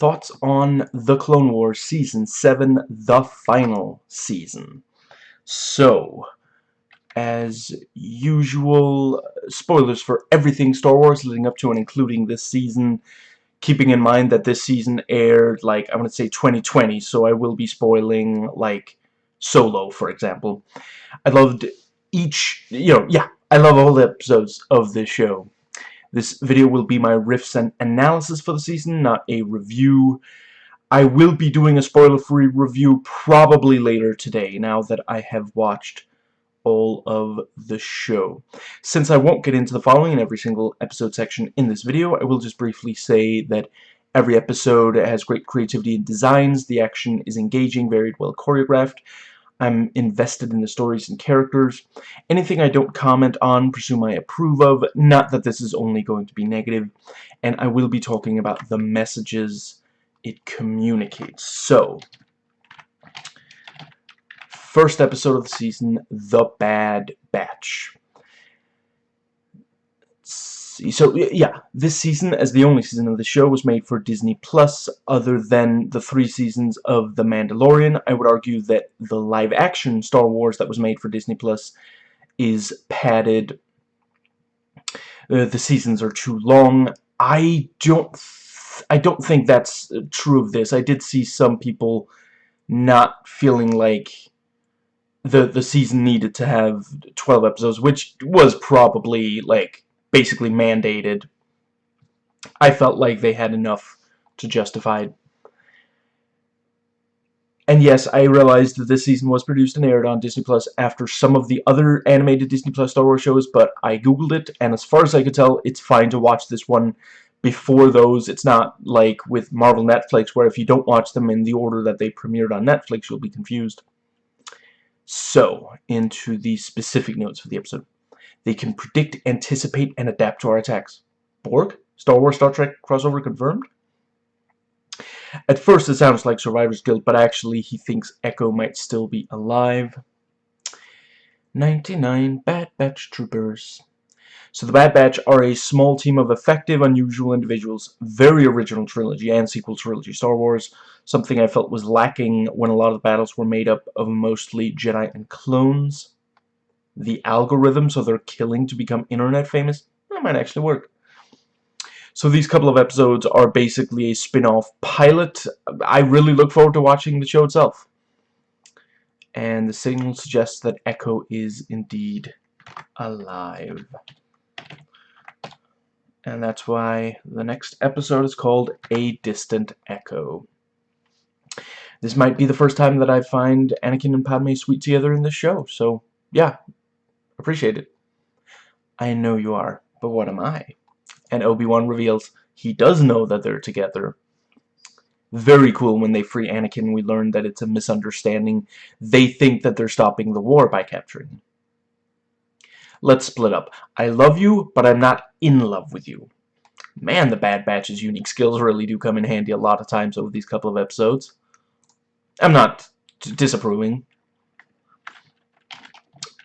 thoughts on The Clone Wars Season 7, the final season. So, as usual, spoilers for everything Star Wars leading up to and including this season, keeping in mind that this season aired, like, I'm going to say 2020, so I will be spoiling, like, Solo, for example. I loved each, you know, yeah, I love all the episodes of this show. This video will be my riffs and analysis for the season, not a review. I will be doing a spoiler-free review probably later today, now that I have watched all of the show. Since I won't get into the following in every single episode section in this video, I will just briefly say that every episode has great creativity and designs, the action is engaging, very well choreographed, I'm invested in the stories and characters. Anything I don't comment on, presume I approve of, not that this is only going to be negative, and I will be talking about the messages it communicates. So, first episode of the season, The Bad Batch. So, yeah, this season, as the only season of the show, was made for Disney Plus, other than the three seasons of The Mandalorian. I would argue that the live-action Star Wars that was made for Disney Plus is padded. Uh, the seasons are too long. I don't... I don't think that's true of this. I did see some people not feeling like the the season needed to have 12 episodes, which was probably like basically mandated. I felt like they had enough to justify it. And yes, I realized that this season was produced and aired on Disney Plus after some of the other animated Disney Plus Star Wars shows, but I googled it, and as far as I could tell, it's fine to watch this one before those. It's not like with Marvel Netflix, where if you don't watch them in the order that they premiered on Netflix, you'll be confused. So, into the specific notes for the episode. They can predict, anticipate, and adapt to our attacks. Borg? Star Wars Star Trek crossover confirmed? At first it sounds like Survivor's Guild, but actually he thinks Echo might still be alive. 99 Bad Batch Troopers. So the Bad Batch are a small team of effective, unusual individuals. Very original trilogy and sequel trilogy Star Wars. Something I felt was lacking when a lot of the battles were made up of mostly Jedi and clones the algorithm so they're killing to become internet famous, that might actually work. So these couple of episodes are basically a spin-off pilot. I really look forward to watching the show itself. And the signal suggests that Echo is indeed alive. And that's why the next episode is called A Distant Echo. This might be the first time that I find Anakin and Padme sweet together in this show, so yeah, Appreciate it. I know you are, but what am I? And Obi-Wan reveals he does know that they're together. Very cool when they free Anakin we learn that it's a misunderstanding. They think that they're stopping the war by capturing him. Let's split up. I love you, but I'm not in love with you. Man, the Bad Batch's unique skills really do come in handy a lot of times over these couple of episodes. I'm not disapproving.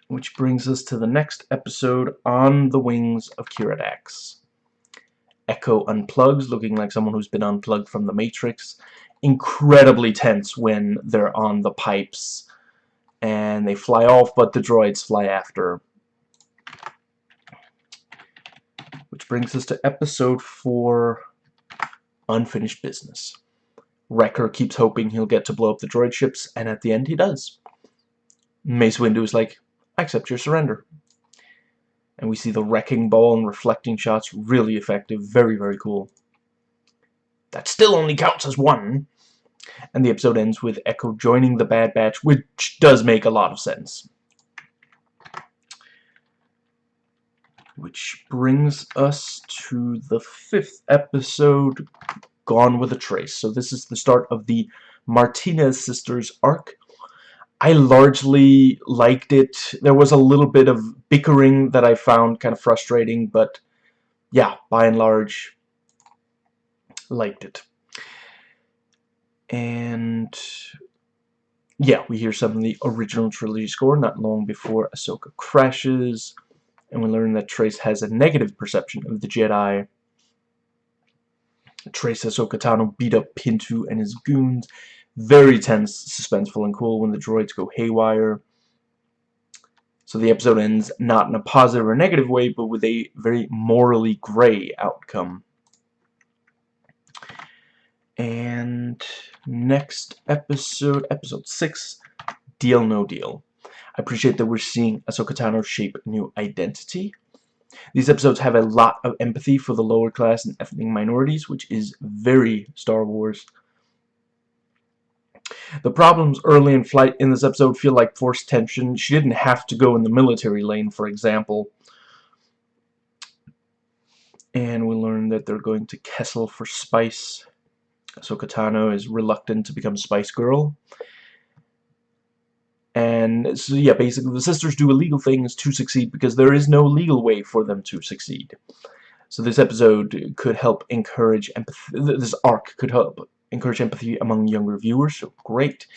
Which brings us to the next episode, On the Wings of Dax. Echo unplugs, looking like someone who's been unplugged from the Matrix. Incredibly tense when they're on the pipes and they fly off, but the droids fly after. Which brings us to episode 4, Unfinished Business. Wrecker keeps hoping he'll get to blow up the droid ships, and at the end he does. Mace Windu is like, Accept your surrender. And we see the wrecking ball and reflecting shots, really effective, very, very cool. That still only counts as one. And the episode ends with Echo joining the Bad Batch, which does make a lot of sense. Which brings us to the fifth episode, Gone with a Trace. So this is the start of the Martinez sisters arc. I largely liked it. There was a little bit of bickering that I found kind of frustrating, but yeah, by and large, liked it. And yeah, we hear some of the original trilogy score not long before Ahsoka crashes, and we learn that Trace has a negative perception of the Jedi. Trace Ahsoka Tano beat up Pintu and his goons. Very tense, suspenseful, and cool when the droids go haywire. So the episode ends not in a positive or negative way, but with a very morally gray outcome. And next episode, episode 6, Deal No Deal. I appreciate that we're seeing Ahsoka Tano shape new identity. These episodes have a lot of empathy for the lower class and ethnic minorities, which is very Star Wars. The problems early in flight in this episode feel like forced tension. She didn't have to go in the military lane, for example. And we learn that they're going to Kessel for Spice. So Tano is reluctant to become Spice Girl. And so, yeah, basically the sisters do illegal things to succeed because there is no legal way for them to succeed. So this episode could help encourage empathy. This arc could help encourage empathy among younger viewers, so great.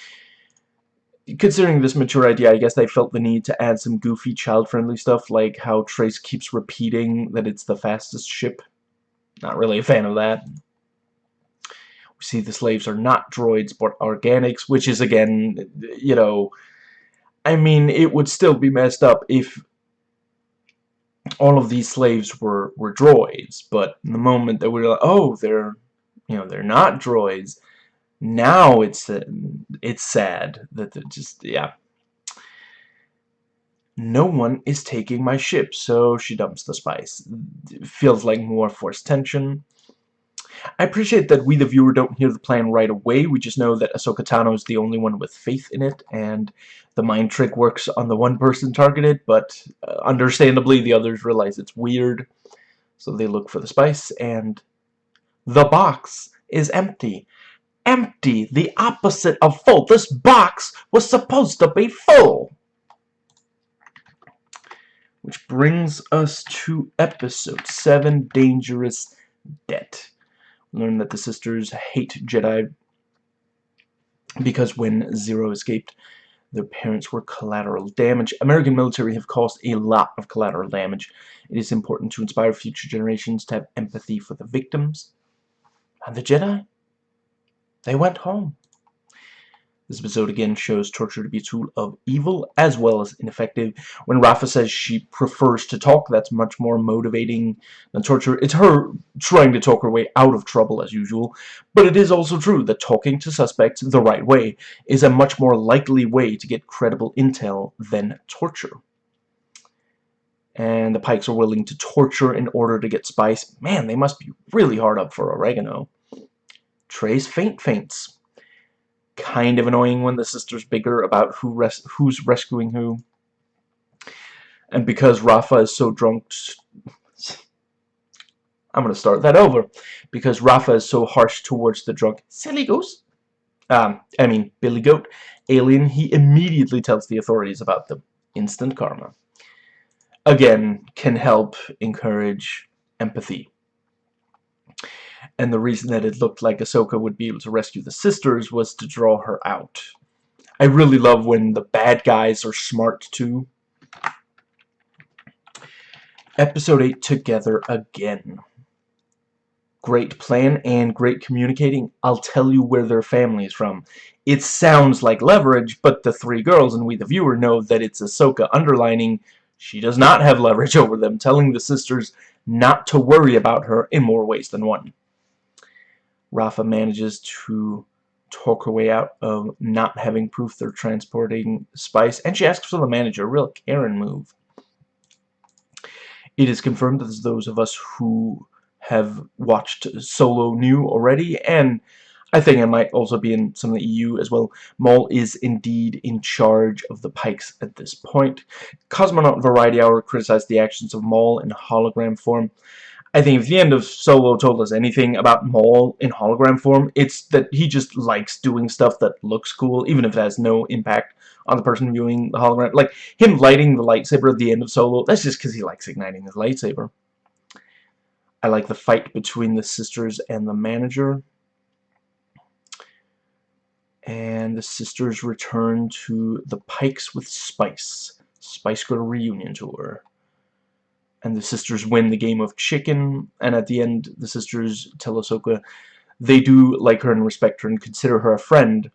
Considering this mature idea, I guess they felt the need to add some goofy, child-friendly stuff, like how Trace keeps repeating that it's the fastest ship. Not really a fan of that. We see the slaves are not droids, but organics, which is, again, you know, I mean, it would still be messed up if all of these slaves were, were droids, but in the moment that we are like, oh, they're, you know, they're not droids, now it's, uh, it's sad that they're just, yeah. No one is taking my ship, so she dumps the spice. It feels like more forced tension. I appreciate that we, the viewer, don't hear the plan right away. We just know that Ahsoka Tano is the only one with faith in it, and the mind trick works on the one person targeted, but uh, understandably the others realize it's weird. So they look for the spice, and the box is empty. Empty! The opposite of full. This box was supposed to be full! Which brings us to episode 7, Dangerous Debt learn that the sisters hate Jedi because when Ziro escaped, their parents were collateral damage. American military have caused a lot of collateral damage. It is important to inspire future generations to have empathy for the victims. And the Jedi? They went home. This episode again shows torture to be a tool of evil as well as ineffective. When Rafa says she prefers to talk, that's much more motivating than torture. It's her trying to talk her way out of trouble as usual. But it is also true that talking to suspects the right way is a much more likely way to get credible intel than torture. And the Pikes are willing to torture in order to get spice. Man, they must be really hard up for oregano. Trace faint faints kind of annoying when the sister's bigger about who res who's rescuing who. And because Rafa is so drunk... I'm going to start that over. Because Rafa is so harsh towards the drunk silly goose. Um, I mean, Billy Goat alien, he immediately tells the authorities about the instant karma. Again, can help encourage empathy and the reason that it looked like Ahsoka would be able to rescue the sisters was to draw her out. I really love when the bad guys are smart too. Episode 8 Together Again. Great plan and great communicating. I'll tell you where their family is from. It sounds like leverage, but the three girls and we the viewer know that it's Ahsoka underlining she does not have leverage over them, telling the sisters not to worry about her in more ways than one. Rafa manages to talk her way out of not having proof they're transporting spice, and she asks for the manager, a real Karen move. It is confirmed that those of us who have watched Solo knew already, and I think it might also be in some of the EU as well. Maul is indeed in charge of the Pikes at this point. Cosmonaut Variety Hour criticized the actions of Maul in hologram form. I think if the end of Solo told us anything about Maul in hologram form, it's that he just likes doing stuff that looks cool, even if it has no impact on the person viewing the hologram. Like, him lighting the lightsaber at the end of Solo, that's just because he likes igniting his lightsaber. I like the fight between the sisters and the manager. And the sisters return to the Pikes with Spice. Spice Girl reunion tour. And the sisters win the game of chicken and at the end the sisters tell Ahsoka they do like her and respect her and consider her a friend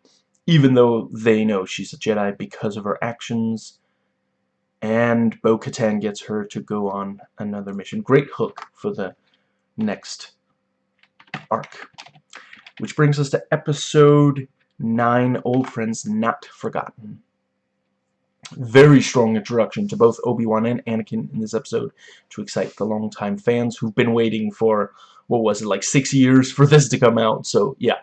even though they know she's a Jedi because of her actions and Bo-Katan gets her to go on another mission. Great hook for the next arc. Which brings us to episode 9, Old Friends Not Forgotten. Very strong introduction to both Obi-Wan and Anakin in this episode to excite the longtime fans who've been waiting for, what was it, like six years for this to come out. So, yeah,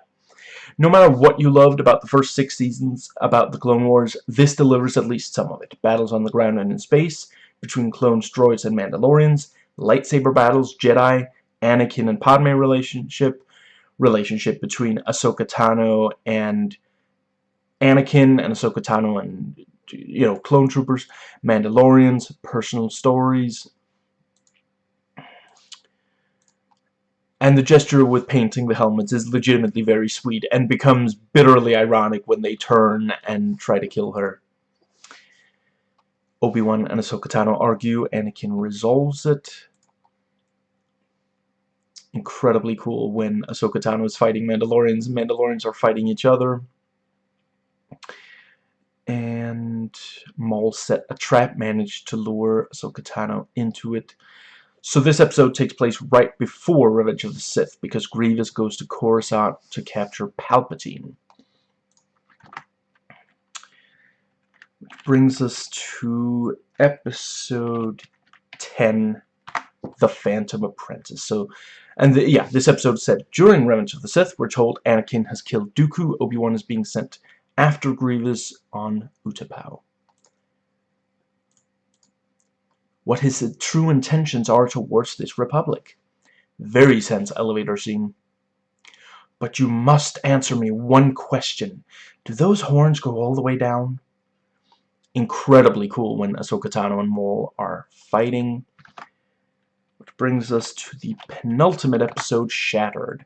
no matter what you loved about the first six seasons about the Clone Wars, this delivers at least some of it. Battles on the ground and in space, between clones, droids, and Mandalorians, lightsaber battles, Jedi, Anakin and Padme relationship, relationship between Ahsoka Tano and Anakin and Ahsoka Tano and you know clone troopers, Mandalorians, personal stories, And the gesture with painting the helmets is legitimately very sweet and becomes bitterly ironic when they turn and try to kill her. Obi-Wan and Ahsoka Tano argue, Anakin resolves it. Incredibly cool when Ahsoka Tano is fighting Mandalorians and Mandalorians are fighting each other. And Maul set a trap, managed to lure Ahsoka Tano into it. So this episode takes place right before Revenge of the Sith, because Grievous goes to Coruscant to capture Palpatine. Which brings us to episode 10, The Phantom Apprentice. So, and the, yeah, this episode said, during Revenge of the Sith, we're told Anakin has killed Dooku, Obi-Wan is being sent after Grievous on Utapau. what his true intentions are towards this republic. Very sense elevator scene. But you must answer me one question. Do those horns go all the way down? Incredibly cool when Ahsoka Tano and Maul are fighting. Which brings us to the penultimate episode, Shattered.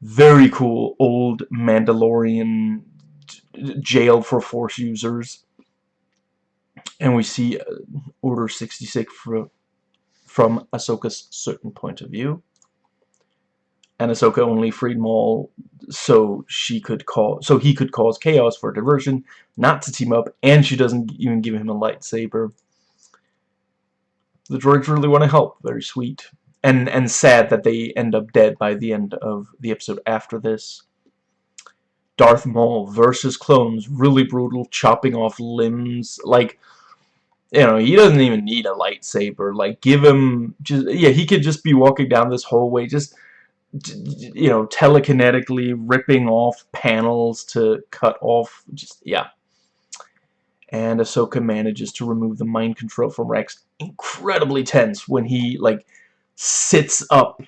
Very cool old Mandalorian jail for Force users and we see uh, Order 66 from, from Ahsoka's certain point of view. And Ahsoka only freed Maul so she could call so he could cause chaos for diversion, not to team up, and she doesn't even give him a lightsaber. The droids really want to help, very sweet. And and sad that they end up dead by the end of the episode after this. Darth Maul versus clones, really brutal, chopping off limbs, like you know, he doesn't even need a lightsaber. Like, give him just yeah, he could just be walking down this hallway, just you know, telekinetically ripping off panels to cut off. Just yeah. And Ahsoka manages to remove the mind control from Rex. Incredibly tense when he like sits up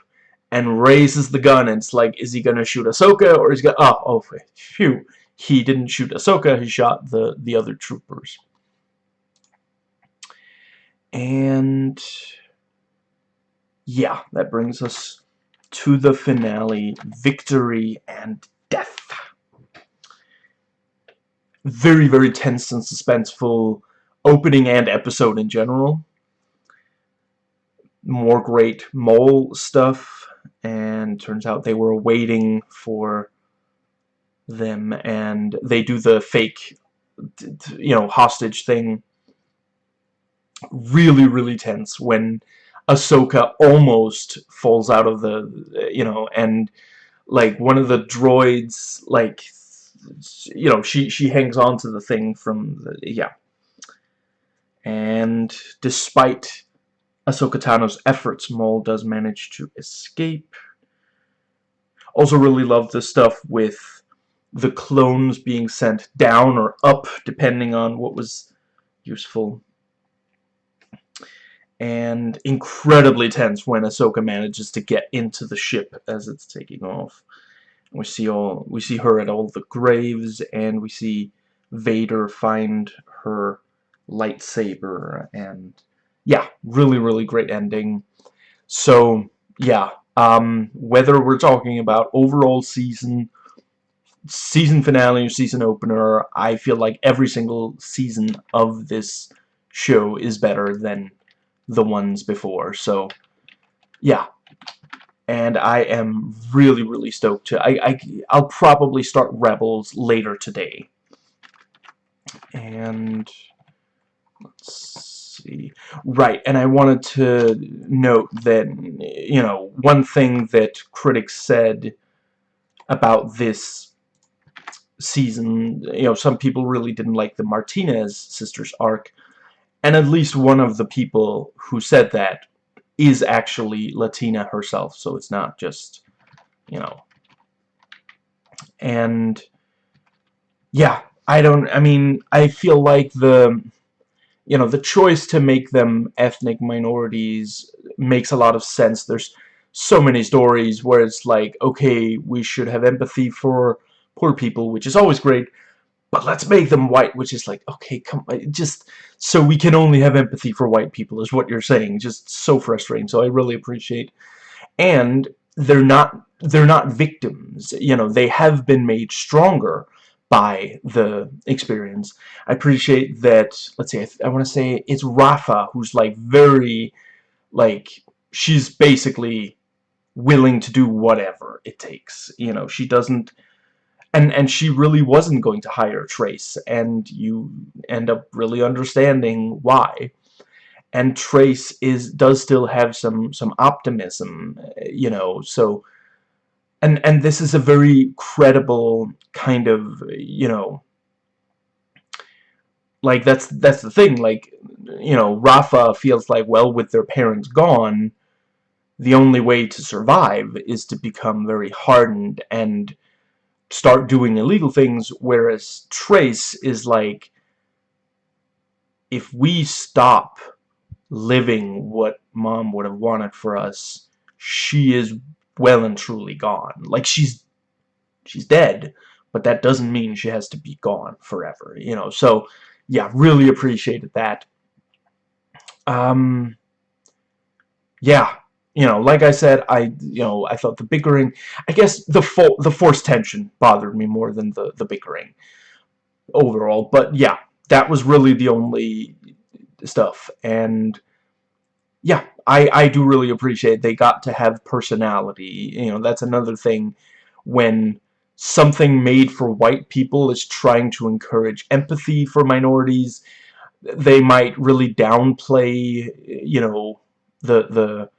and raises the gun. And it's like, is he gonna shoot Ahsoka or is he gonna? Oh, oh, phew! He didn't shoot Ahsoka. He shot the the other troopers. And yeah, that brings us to the finale, victory and death. Very, very tense and suspenseful opening and episode in general. More great Maul stuff, and turns out they were waiting for them, and they do the fake, you know, hostage thing really, really tense when Ahsoka almost falls out of the, you know, and like one of the droids, like, you know, she, she hangs on to the thing from the, yeah. And despite Ahsoka Tano's efforts, Maul does manage to escape. Also really love the stuff with the clones being sent down or up, depending on what was useful and incredibly tense when Ahsoka manages to get into the ship as it's taking off. We see all we see her at all the graves, and we see Vader find her lightsaber, and yeah, really, really great ending. So yeah, um, whether we're talking about overall season, season finale, or season opener, I feel like every single season of this show is better than the ones before. So, yeah. And I am really, really stoked to... I, I, I'll probably start Rebels later today. And... Let's Right, and I wanted to note that, you know, one thing that critics said about this season, you know, some people really didn't like the Martinez sisters arc, and at least one of the people who said that is actually Latina herself, so it's not just, you know. And, yeah, I don't, I mean, I feel like the, you know, the choice to make them ethnic minorities makes a lot of sense. There's so many stories where it's like, okay, we should have empathy for poor people, which is always great, but let's make them white, which is like, okay, come just so we can only have empathy for white people is what you're saying. Just so frustrating. So I really appreciate. And they're not they're not victims. You know, they have been made stronger by the experience. I appreciate that, let's see, I, I want to say it's Rafa who's like very, like, she's basically willing to do whatever it takes. You know, she doesn't and and she really wasn't going to hire Trace and you end up really understanding why and Trace is does still have some some optimism you know so and and this is a very credible kind of you know like that's that's the thing like you know Rafa feels like well with their parents gone the only way to survive is to become very hardened and start doing illegal things, whereas Trace is like, if we stop living what mom would have wanted for us, she is well and truly gone. Like, she's, she's dead, but that doesn't mean she has to be gone forever, you know, so, yeah, really appreciated that. Um, yeah, you know, like I said, I, you know, I thought the bickering, I guess the fo the forced tension bothered me more than the, the bickering overall. But yeah, that was really the only stuff. And yeah, I, I do really appreciate they got to have personality. You know, that's another thing when something made for white people is trying to encourage empathy for minorities. They might really downplay, you know, the, the,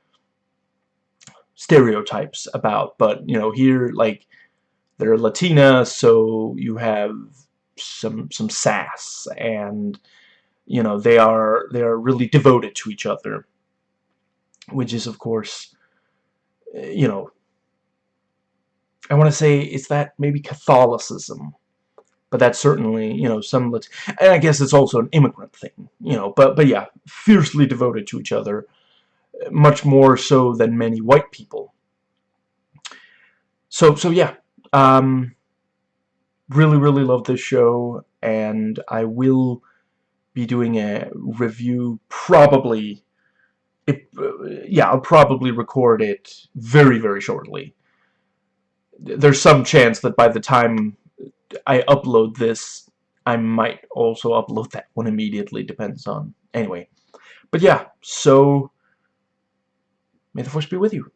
stereotypes about but you know here like they're Latina so you have some some sass and you know they are they are really devoted to each other which is of course eh, you know I want to say it's that maybe Catholicism but that's certainly you know some and I guess it's also an immigrant thing you know but but yeah fiercely devoted to each other much more so than many white people. So, so yeah, um, really, really love this show, and I will be doing a review probably, it, yeah, I'll probably record it very, very shortly. There's some chance that by the time I upload this, I might also upload that one immediately, depends on, anyway. But yeah, so May the Force be with you.